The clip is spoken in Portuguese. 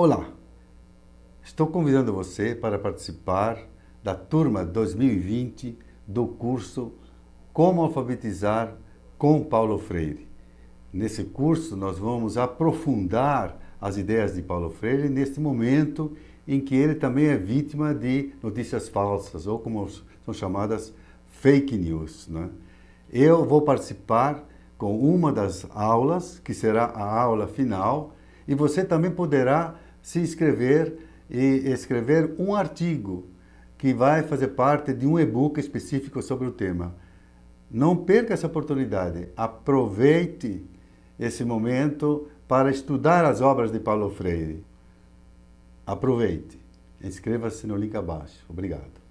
Olá, estou convidando você para participar da turma 2020 do curso Como Alfabetizar com Paulo Freire. Nesse curso nós vamos aprofundar as ideias de Paulo Freire neste momento em que ele também é vítima de notícias falsas, ou como são chamadas fake news. Né? Eu vou participar com uma das aulas, que será a aula final, e você também poderá se inscrever e escrever um artigo que vai fazer parte de um e-book específico sobre o tema. Não perca essa oportunidade, aproveite esse momento para estudar as obras de Paulo Freire. Aproveite. Inscreva-se no link abaixo. Obrigado.